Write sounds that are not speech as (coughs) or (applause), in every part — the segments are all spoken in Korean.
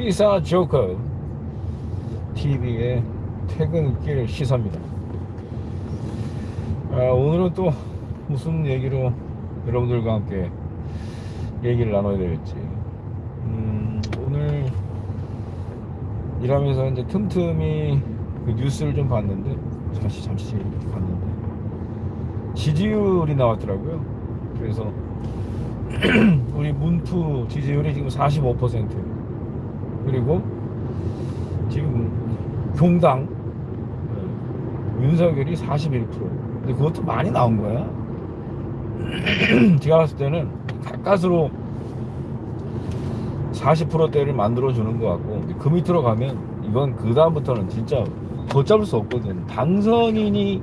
시사 조커 TV의 퇴근길 시사입니다. 아, 오늘은 또 무슨 얘기로 여러분들과 함께 얘기를 나눠야 될지. 음, 오늘 일하면서 이제 틈틈이 그 뉴스를 좀 봤는데 잠시 잠시 봤는데 지지율이 나왔더라고요. 그래서 (clears throat) 우리 문투 지지율이 지금 45% 그리고 지금 공당 어, 윤석열이 41% 근데 그것도 많이 나온 거야. (clears throat) 제가 봤을 때는 가까스로 40%대를 만들어 주는 것 같고 그 밑으로 가면 이건 그 다음부터는 진짜 걷잡을 수 없거든. 당선인이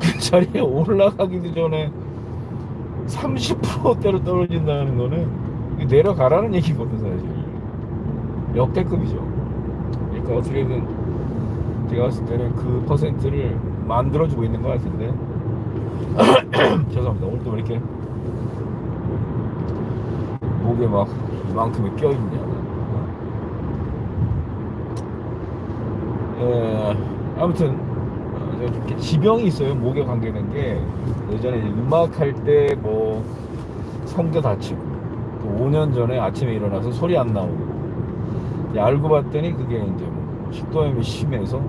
그 자리에 올라가기도 전에 30%대로 떨어진다는 거는 내려가라는 얘기거든 사실 역대급이죠. 그러니까 어떻게든 제가 봤을 때는 그 퍼센트를 만들어주고 있는 것 같은데. (coughs) 죄송합니다. 오늘도 왜 이렇게 목에 막 이만큼이 껴있냐. 에, 아무튼 어, 이렇게 지병이 있어요 목에 관계된 게. 예전에 이제 음악 할 때 뭐 성대 다치고 또 5년 전에 아침에 일어나서 소리 안 나오고 알고 봤더니 그게 이제 뭐 식도염이 심해서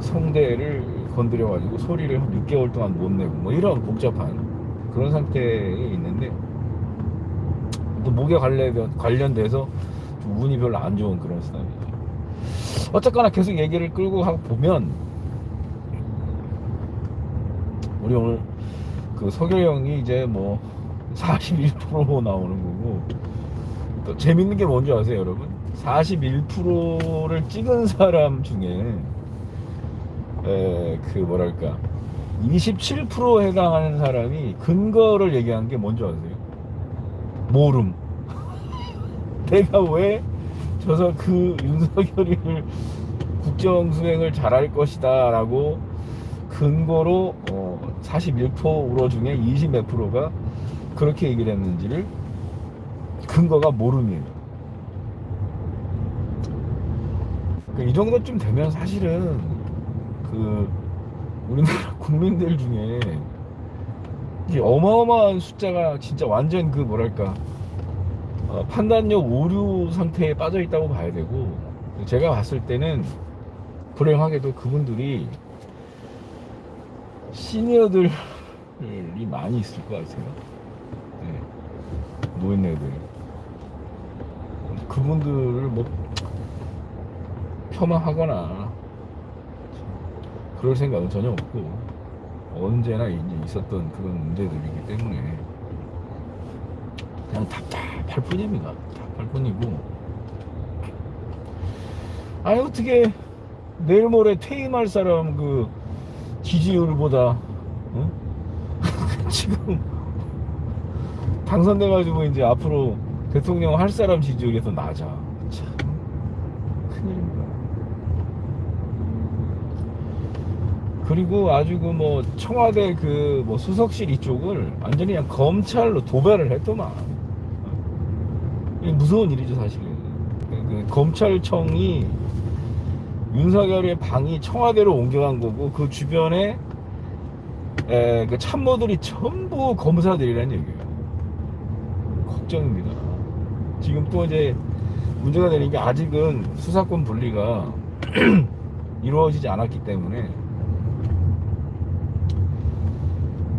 성대를 건드려 가지고 소리를 한 6개월 동안 못 내고 뭐 이런 복잡한 그런 상태에 있는데 또 목에 관련 관련돼서 좀 운이 별로 안 좋은 그런 스타일이죠. 어쨌거나 계속 얘기를 끌고 하고 보면 우리 오늘 그 서결형이 이제 뭐 41% 나오는 거고 또 재밌는 게 뭔지 아세요 여러분 41%를 찍은 사람 중에 에, 그 뭐랄까 27% 해당하는 사람이 근거를 얘기한 게 뭔지 아세요? 모름. (laughs) 내가 왜 저서 그 윤석열이를 국정 수행을 잘할 것이다 라고 근거로 어, 41% 우로 중에 20몇 프로가 그렇게 얘기를 했는지를 근거가 모름이에요 그러니까 이 정도쯤 되면 사실은 그 우리나라 (laughs) 국민들 중에 이게 어마어마한 숫자가 진짜 완전 그 뭐랄까 어, 판단력 오류 상태에 빠져 있다고 봐야 되고 제가 봤을 때는 불행하게도 그분들이 시니어들이 많이 있을 것 같아요. 네. 노인네들. 그분들을 뭐 폄하하거나 그럴 생각은 전혀 없고 언제나 이제 있었던 그런 문제들이기 때문에 그냥 답답할 뿐입니다. 답답할 뿐이고 아니 어떻게 내일 모레 퇴임할 사람 그 지지율보다 어? (laughs) 지금 당선돼가지고 이제 앞으로 대통령 할 사람 지지율이 더 낮아. 참 큰일입니다. 그리고 아주 그 뭐 청와대 그 뭐 수석실 이쪽을 완전히 그냥 검찰로 도배를 했더만. 무서운 일이죠 사실은. 그 검찰청이 윤석열의 방이 청와대로 옮겨간 거고 그 주변에 에, 그 참모들이 전부 검사들이라는 얘기예요. 걱정입니다. 지금 또 이제 문제가 되는 게 아직은 수사권 분리가 (clears throat) 이루어지지 않았기 때문에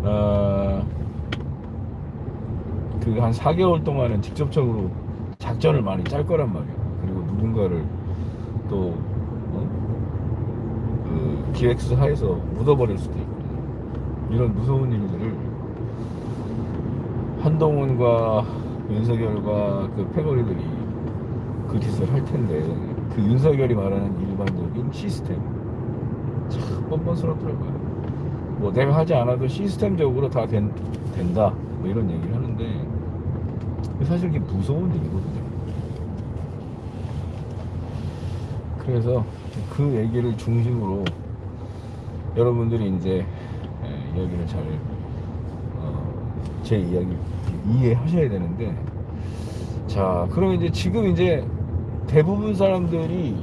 어, 그한 4개월 동안은 직접적으로 작전을 많이 짤 거란 말이에요. 그리고 누군가를 또 어? 그 기획수사해서 묻어버릴 수도 있고 이런 무서운 일들을 한동훈과 윤석열과 그 패거리들이 그 짓을 할 텐데 그 윤석열이 말하는 일반적인 시스템 참 뻔뻔스럽더라고요. 뭐 내가 하지 않아도 시스템적으로 다 된, 된다 뭐 이런 얘기를 하는데 사실 이게 무서운 일이거든요. 그래서 그 얘기를 중심으로 여러분들이 이제 예, 이야기를 잘, 어, 제 이야기 이해하셔야 되는데, 자, 그럼 이제 지금 이제 대부분 사람들이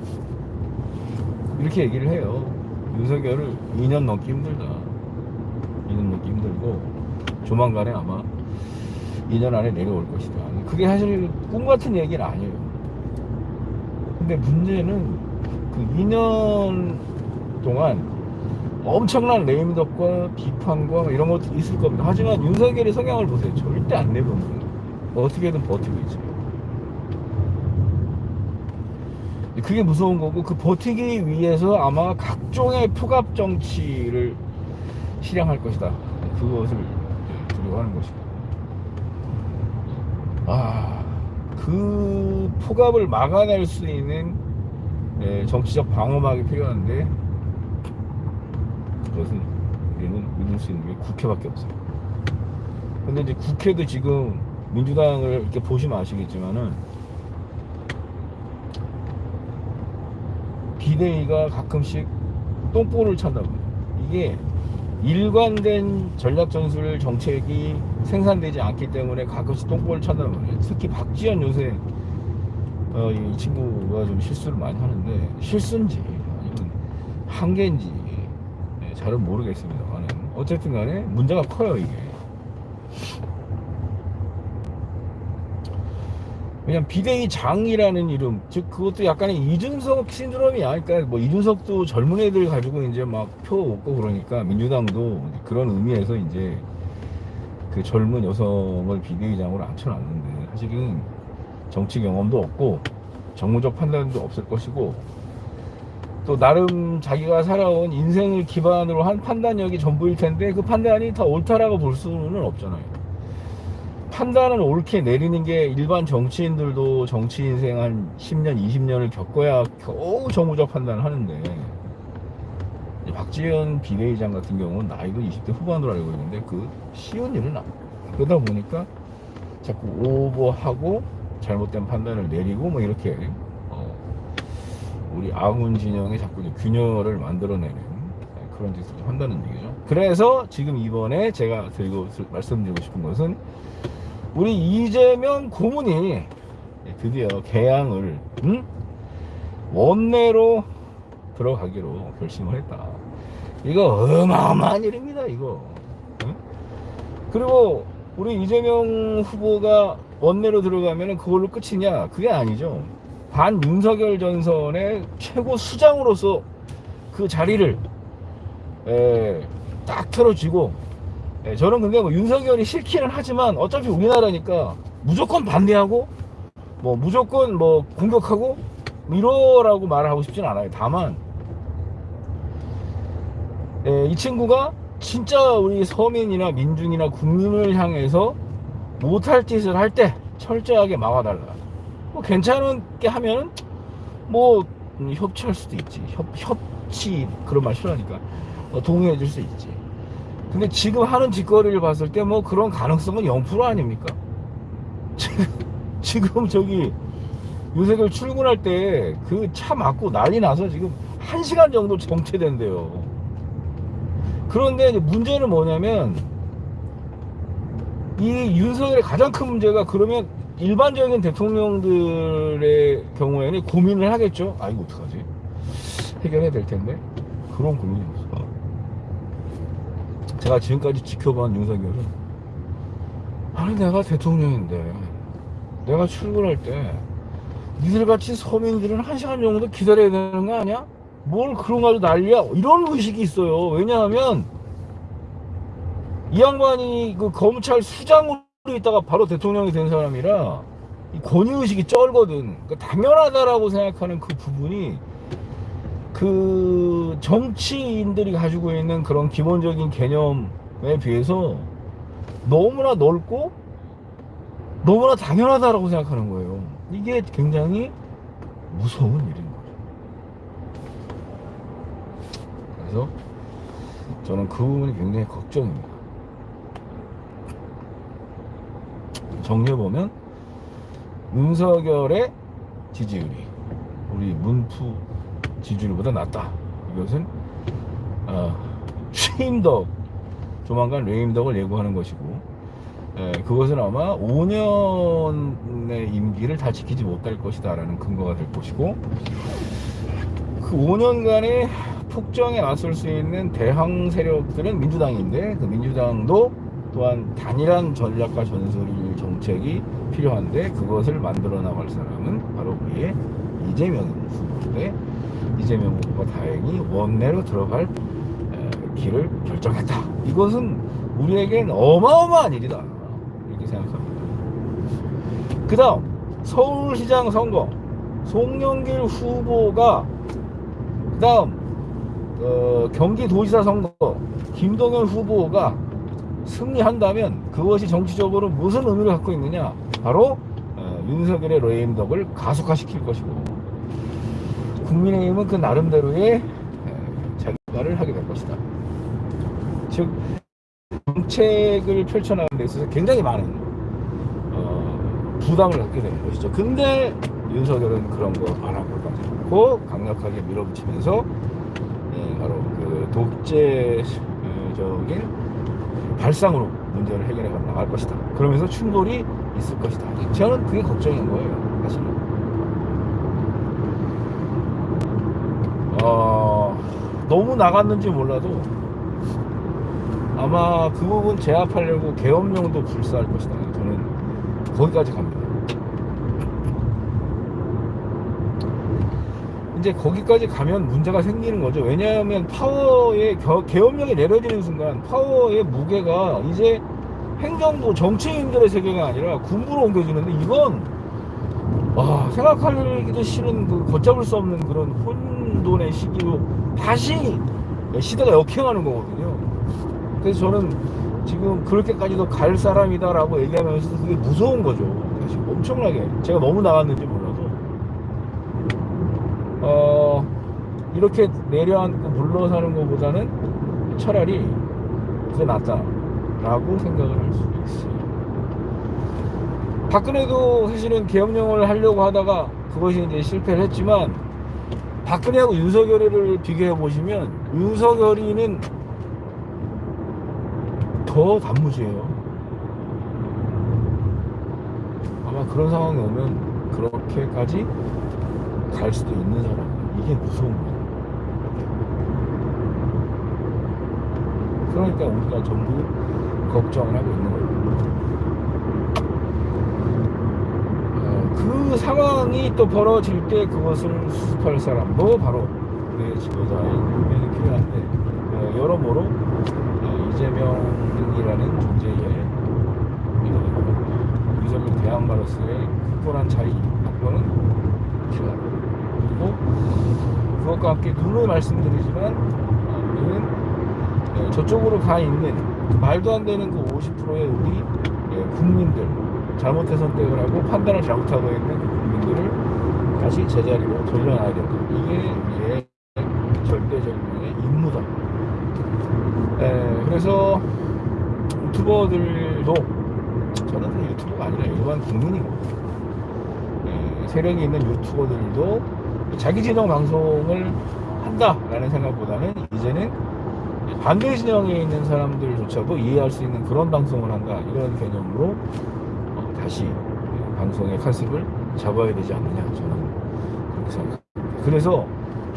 이렇게 얘기를 해요. 윤석열을 2년 넘기 힘들다. 2년 넘기 힘들고 조만간에 아마 2년 안에 내려올 것이다. 그게 사실 꿈 같은 얘기는 아니에요. 근데 문제는 그 2년 동안 엄청난 레임덕과 비판과 이런 것도 있을 겁니다. 하지만 윤석열의 성향을 보세요. 절대 안 내보는 어떻게든 버티고 있어요. 그게 무서운 거고 그 버티기 위해서 아마 각종의 포갑 정치를 실행할 것이다. 그것을 두려워하는 것이다. 아, 그 포갑을 막아낼 수 있는 예, 정치적 방어막이 필요한데 그것은 우리는 믿을 수 있는 게 국회밖에 없어요. 근데 이제 국회도 지금 민주당을 이렇게 보시면 아시겠지만은 비대위가 가끔씩 똥볼을 찬다고요. 이게 일관된 전략 전술 정책이 생산되지 않기 때문에 가끔씩 똥볼을 찬다는 거예요. 특히 박지원 요새 어, 이 친구가 좀 실수를 많이 하는데 실수인지 아니면 한계인지 네, 잘은 모르겠습니다만 어쨌든 간에 문제가 커요 이게 그냥 비대위 장이라는 이름 즉 그것도 약간의 이준석 신드롬이야 그러니까 뭐 이준석도 젊은 애들 가지고 이제 막 표 얻고 그러니까 민주당도 그런 의미에서 이제 그 젊은 여성을 비대위장으로 앉혀놨는데 사실은 정치 경험도 없고 정무적 판단도 없을 것이고 또 나름 자기가 살아온 인생을 기반으로 한 판단력이 전부일 텐데 그 판단이 다 옳다라고 볼 수는 없잖아요. 판단을 옳게 내리는 게 일반 정치인들도 정치 인생 한 10년, 20년을 겪어야 겨우 정무적 판단을 하는데 박지원 비대위장 같은 경우는 나이도 20대 후반으로 알고 있는데 그 쉬운 일은 아니에요. 그러다 보니까 자꾸 오버하고 잘못된 판단을 내리고 뭐 이렇게 어, 우리 아군 진영에 자꾸 균열을 만들어내는 그런 짓을 한다는 얘기죠. 그래서 지금 이번에 제가 드리고 말씀드리고 싶은 것은 우리 이재명 고문이 드디어 개항을 응? 원내로 들어가기로 결심을 했다. 이거 어마어마한 일입니다. 이거. 응? 그리고 우리 이재명 후보가 원내로 들어가면 그걸로 끝이냐? 그게 아니죠. 반 윤석열 전선의 최고 수장으로서 그 자리를 에, 딱 틀어쥐고 에, 저는 근데 뭐 윤석열이 싫기는 하지만 어차피 우리나라니까 무조건 반대하고 뭐 무조건 뭐 공격하고 이러라고 말을 하고 싶진 않아요. 다만 에, 이 친구가 진짜 우리 서민이나 민중이나 국민을 향해서 못할 짓을 할 때 철저하게 막아달라. 뭐 괜찮게 하면 뭐 음, 협치할 수도 있지. 협, 협치 그런 말 싫어하니까 어, 동의해 줄 수 있지. 근데 지금 하는 짓거리를 봤을 때 뭐 그런 가능성은 0% 아닙니까? (laughs) 지금, 저기 윤석열 출근할 때 그차 막고 난리 나서 지금 1시간 정도 정체된대요. 그런데 문제는 뭐냐면 이 윤석열의 가장 큰 문제가 그러면 일반적인 대통령들의 경우에는 고민을 하겠죠. 아 이거 어떡하지? 해결해야 될 텐데 그런 없어. 제가 지금까지 지켜본 윤석열은 아니 내가 대통령인데 내가 출근할 때 니들같이 서민들은 한 시간 정도 기다려야 되는 거 아니야? 뭘 그런 거 가지고 난리야? 이런 의식이 있어요. 왜냐하면 이 양반이 그 검찰 수장으로 있다가 바로 대통령이 된 사람이라 이 권위의식이 쩔거든. 그러니까 당연하다라고 생각하는 그 부분이 그 정치인들이 가지고 있는 그런 기본적인 개념에 비해서 너무나 넓고 너무나 당연하다라고 생각하는 거예요. 이게 굉장히 무서운 일인 거죠. 그래서 저는 그 부분이 굉장히 걱정입니다. 정리해보면 윤석열의 지지율이 우리 문프 지지율보다 낮다. 이것은 어, 취임덕 조만간 레임덕을 예고하는 것이고 예, 그것은 아마 5년의 임기를 다 지키지 못할 것이다 라는 근거가 될 것이고 그 5년간의 폭정에 나설 수 있는 대항 세력들은 민주당인데 그 민주당도 또한 단일한 전략과 전술 정책이 필요한데 그것을 만들어 나갈 사람은 바로 우리의 이재명 후보인데 이재명 후보가 다행히 원내로 들어갈 에, 길을 결정했다. 이것은 우리에겐 어마어마한 일이다. 이렇게 생각합니다. 그 다음 서울시장 선거 송영길 후보가 그 다음 어, 경기도지사 선거 김동연 후보가 승리한다면 그것이 정치적으로 무슨 의미를 갖고 있느냐 바로 어, 윤석열의 레임덕을 가속화시킬 것이고 국민의힘은 그 나름대로의 에, 자기발을 하게 될 것이다 즉 정책을 펼쳐나가는 데 있어서 굉장히 많은 어, 부담을 갖게 되는 것이죠 근데 윤석열은 그런 거 안 하고 않고 강력하게 밀어붙이면서 예, 바로 그 독재적인 발상으로 문제를 해결해 나갈 것이다. 그러면서 충돌이 있을 것이다. 저는 그게 걱정인 거예요. 사실은. 어, 너무 나갔는지 몰라도 아마 그 부분 제압하려고 계엄령도 불사할 것이다. 저는 거기까지 갑니다. 이제 거기까지 가면 문제가 생기는 거죠. 왜냐하면 파워의 겨- 계엄령이 내려지는 순간 파워의 무게가 이제 행정부 정치인들의 세계가 아니라 군부로 옮겨지는데 이건 와 생각하기도 싫은 그 걷잡을 수 없는 그런 혼돈의 시기로 다시 시대가 역행하는 거거든요. 그래서 저는 지금 그렇게까지도 갈 사람이다 라고 얘기하면서도 그게 무서운 거죠. 사실 엄청나게 제가 너무 나갔는지 몰라도 어 이렇게 내려앉고 물러서는 것보다는 차라리 그게 낫다 라고 생각을 할 수도 있어요. 박근혜도 사실은 계엄령을 하려고 하다가 그것이 이제 실패를 했지만 박근혜하고 윤석열이를 비교해 보시면 윤석열이는 더 단무지예요. 아마 그런 상황이 오면 그렇게까지 갈 수도 있는 사람 이게 무서운 거예요. 그러니까 우리가 전부 걱정을 하고 있는 거예요. 어, 그 상황이 또 벌어질 때 그것을 수습할 사람도 바로 우리의 지도자인 분명히 필요한데 어, 여러모로 어, 이재명이라는 존재의 어, 윤석열 대항마로서의 굳건한 자리 확보는 필요하다. 그리고 그것과 함께 누누이 말씀드리지만 예, 저쪽으로 가 있는 말도 안 되는 그 50%의 우리 예, 국민들 잘못된 선택을 하고 판단을 잘못하고 있는 그 국민들을 다시 제자리로 돌려놔야 된다. 이게 우리의 절대절명의 임무다. 예, 그래서 유튜버들도 저는 그 유튜버가 아니라 일반 국민이고 예, 세력이 있는 유튜버들도 자기 진영 방송을 한다라는 생각보다는 이제는 반대 진영에 있는 사람들조차도 이해할 수 있는 그런 방송을 한다 이런 개념으로 어, 다시 방송의 컨셉을 잡아야 되지 않느냐 저는 그렇게 생각합니다. 그래서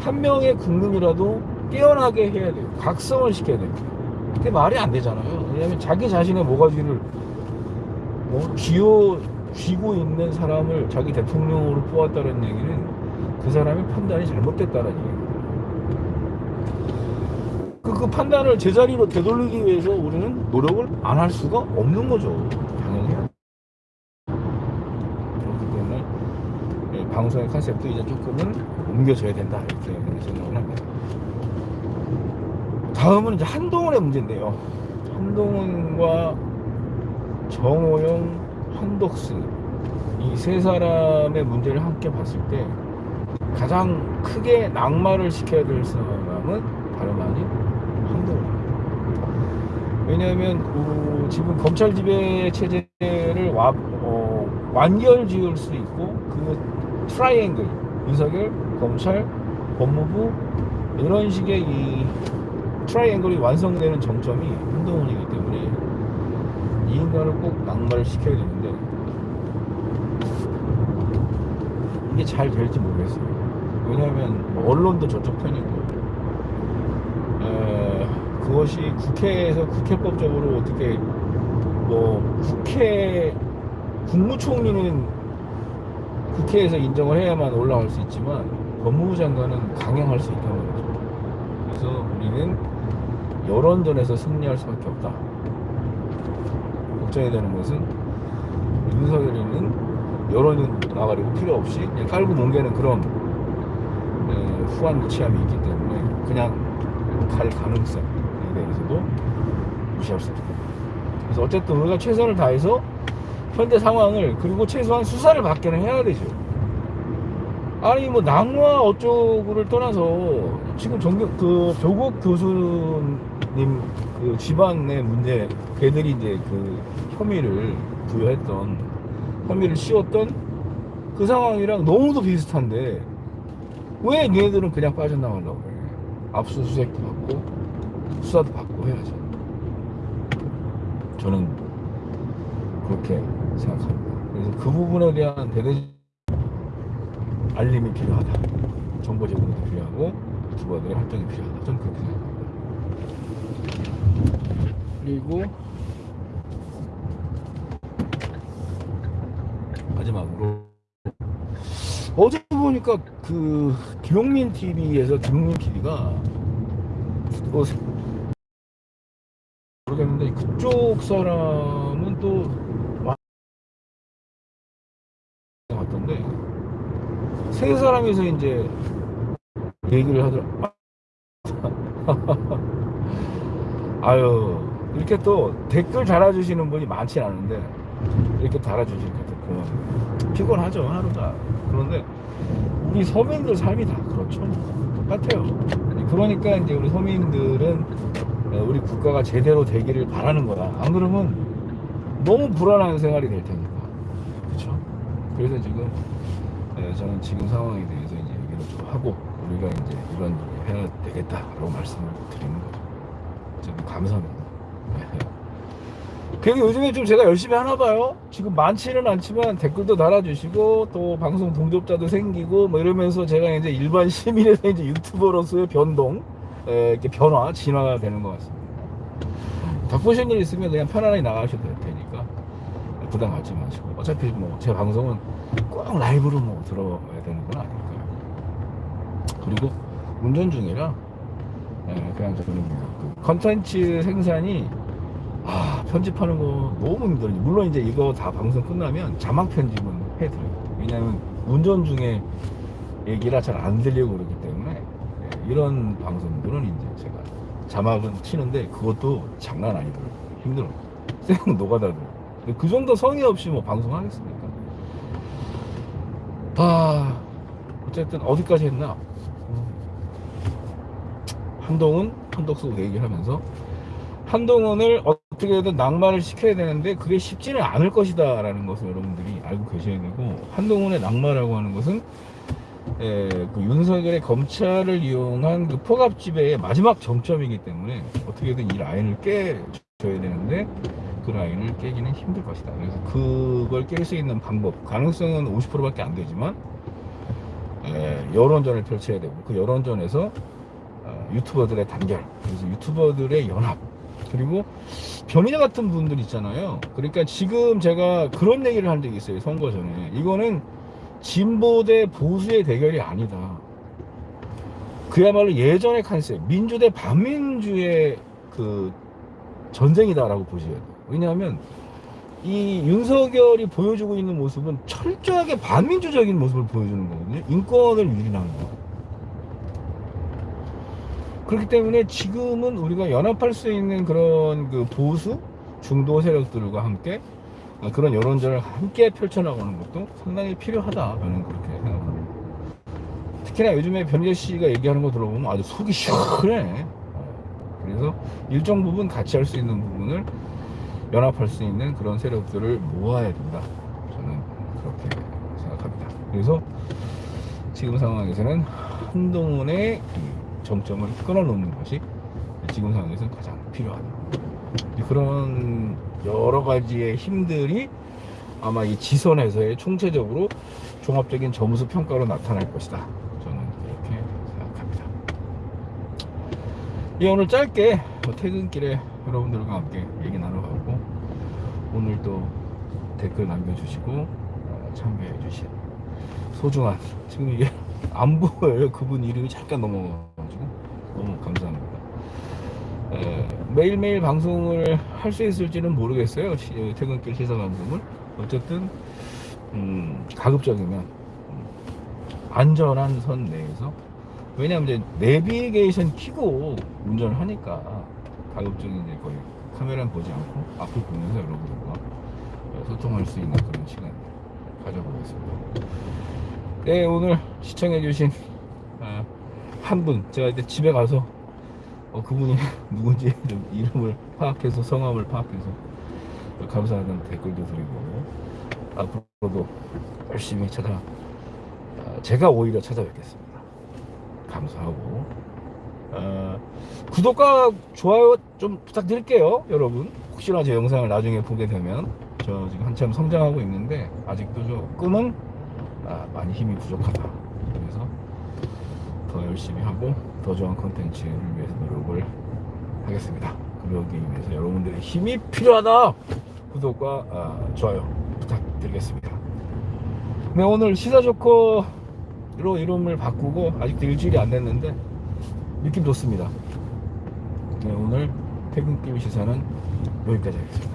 한 명의 국민이라도 깨어나게 해야 돼요. 각성을 시켜야 됩니다. 그게 말이 안 되잖아요. 왜냐하면 자기 자신의 모가지를 어, 쥐어 쥐고 있는 사람을 자기 대통령으로 뽑았다는 얘기는 그 사람의 판단이 잘못됐다는 얘기예요. 그, 그 판단을 제자리로 되돌리기 위해서 우리는 노력을 안 할 수가 없는 거죠. 당연히. 그렇기 때문에 예, 방송의 컨셉도 이제 조금은 옮겨져야 된다. 이렇게 생각을 합니다. 다음은 이제 한동훈의 문제인데요. 한동훈과 정호영, 한덕수 이세 사람의 문제를 함께 봤을 때 가장 크게 낙마를 시켜야 될 사람은 다름 아닌. 왜냐하면 어, 지금 검찰 지배 체제를 와- 어, 완결 지을 수 있고 그 트라이앵글 윤석열, 검찰, 법무부 이런 식의 이 트라이앵글이 완성되는 정점이 한동훈이기 때문에 이 인간을 꼭 낙마를 시켜야 되는데 이게 잘 될지 모르겠어요. 왜냐하면 뭐 언론도 저쪽 편이고 에, 그것이 국회에서 국회법적으로 어떻게 뭐 국회 국무총리는 국회에서 인정을 해야만 올라갈 수 있지만 법무부 장관은 강행할 수 있다는 거죠. 그래서 우리는 여론전에서 승리할 수밖에 없다. 걱정이 되는 것은 윤석열이는 여론은 나가리고 필요 없이 깔고 뭉개는 그런 에, 후한 무치함이 있기 때문에 그냥 갈 가능성 에 대해서도 무시할 수 없다. 그래서 어쨌든 우리가 최선을 다해서 현재 상황을 그리고 최소한 수사를 받기는 해야 되죠. 아니 뭐 낙마 어쩌고를 떠나서 지금 정경 그 조국 교수님 그 집안의 문제 걔들이 이제 그 혐의를 부여했던 혐의를 씌웠던 그 상황이랑 너무도 비슷한데 왜 얘네들은 그냥 빠져나가려고 해 압수수색도 받고 수사도 받고 해야죠 저는 그렇게 생각합니다 그래서 그 부분에 대한 대대 알림이 필요하다. 정보 제공도 필요하고 유튜버들의 활동이 필요하다. 저는 그렇게 생각합니다. 그리고 마지막으로 어제 보니까 그 김용민 TV에서 김용민 PD가 어, 모르겠는데 그쪽 사람은 또 같던데 세 사람이서 이제 얘기를 하더라. (laughs) 아유 이렇게 또 댓글 달아주시는 분이 많지 않은데 이렇게 달아주시니까 또 고마워요. 피곤하죠 하루가. 그런데 우리 서민들 삶이 다 그렇죠. 똑같아요. 그러니까 이제 우리 서민들은 우리 국가가 제대로 되기를 바라는 거다. 안 그러면 너무 불안한 생활이 될 테니까. 그렇죠. 그래서 지금 네, 저는 지금 상황에 대해서 이제 얘기를 좀 하고 우리가 이제 이런 일을 해야 되겠다라고 말씀을 드리는 거죠. 좀 감사합니다. 네. 그래서 요즘에 좀 제가 열심히 하나 봐요. 지금 많지는 않지만 댓글도 달아주시고 또 방송 동접자도 생기고 뭐 이러면서 제가 이제 일반 시민에서 이제 유튜버로서의 변동, 에, 이렇게 변화, 진화가 되는 것 같습니다. 덕보신 일 있으면 그냥 편안하게 나가셔도 될 테니까 부담 갖지 마시고 어차피 뭐 제 방송은 꼭 라이브로 뭐 들어야 되는 건 아니니까요. 그리고 운전 중이라 예, 그냥 저는 그 컨텐츠 생산이 아 편집하는 거 너무 힘들어요. 물론 이제 이거 다 방송 끝나면 자막 편집은 해드려요. 왜냐면 운전 중에 얘기라 잘 안 들리고 그러기 이런 방송들은 이제 제가 자막은 치는데 그것도 장난 아니더라고요. 힘들어요. 쌩 녹아다더라고요. 그 정도 성의 없이 뭐 방송하겠습니까? 아, 어쨌든 어디까지 했나? 한동훈, 한덕수 얘기하면서 한동훈을 어떻게든 낙마를 시켜야 되는데 그게 쉽지는 않을 것이다 라는 것을 여러분들이 알고 계셔야 되고 한동훈의 낙마라고 하는 것은 에, 그 윤석열의 검찰을 이용한 그 포갑 지배의 마지막 정점이기 때문에 어떻게든 이 라인을 깨줘야 되는데 그 라인을 깨기는 힘들 것이다. 그래서 그걸 깰 수 있는 방법, 가능성은 50%밖에 안 되지만 에, 여론전을 펼쳐야 되고 그 여론전에서 어, 유튜버들의 단결, 그래서 유튜버들의 연합, 그리고 변희재 같은 분들 있잖아요. 그러니까 지금 제가 그런 얘기를 한 적이 있어요. 선거 전에. 이거는 진보 대 보수의 대결이 아니다. 그야말로 예전의 컨셉, 민주 대 반민주의 그 전쟁이다라고 보셔야 돼요. 왜냐하면 이 윤석열이 보여주고 있는 모습은 철저하게 반민주적인 모습을 보여주는 거거든요. 인권을 유린하는 거. 그렇기 때문에 지금은 우리가 연합할 수 있는 그런 그 보수 중도 세력들과 함께 그런 여론전을 함께 펼쳐나가는 것도 상당히 필요하다. 저는 그렇게 생각합니다. 특히나 요즘에 변재 씨가 얘기하는 거 들어보면 아주 속이 시원해. 그래서 일정 부분 같이 할 수 있는 부분을 연합할 수 있는 그런 세력들을 모아야 된다. 저는 그렇게 생각합니다. 그래서 지금 상황에서는 한동훈의 그 정점을 끊어놓는 것이 지금 상황에서는 가장 필요하다. 그런 여러 가지의 힘들이 아마 이 지선에서의 총체적으로 종합적인 점수 평가로 나타날 것이다. 저는 그렇게 생각합니다. 예, 오늘 짧게 뭐 퇴근길에 여러분들과 함께 얘기 나눠봤고 오늘 또 댓글 남겨주시고 어, 참여해주신 소중한 지금 이게 (laughs) 안 보여요 그분 이름이 잠깐 넘어가가지고 너무 감사합니다. 에, 매일매일 방송을 할 수 있을지는 모르겠어요. 시- 퇴근길 시사 방송을. 어쨌든 음, 가급적이면 음, 안전한 선 내에서. 왜냐하면 이제 내비게이션 키고 운전을 하니까 가급적인 이제 거의 카메라는 보지 않고 앞을 보면서 여러분들과 소통할 수 있는 그런 시간 가져보겠습니다. 네 오늘 시청해주신 아, 한 분. 제가 이제 집에 가서 어, 그분이 (laughs) 누군지 좀 이름을 파악해서 성함을 파악해서 감사하다는 댓글도 드리고 앞으로도 열심히 찾아 아, 제가 오히려 찾아뵙겠습니다. 감사하고. 어, 구독과 좋아요 좀 부탁드릴게요 여러분. 혹시나 제 영상을 나중에 보게 되면 저 지금 한참 성장하고 있는데 아직도 조금은 아, 많이 힘이 부족하다. 그래서 더 열심히 하고 더 좋은 컨텐츠를 위해서 노력을 하겠습니다. 그러기 위해서 여러분들의 힘이 필요하다! 구독과 아, 좋아요 부탁드리겠습니다. 네 오늘 시사조커로 이름을 바꾸고 아직도 일주일이 안 됐는데 느낌 좋습니다. 네 오늘 퇴근길 시사는 여기까지 하겠습니다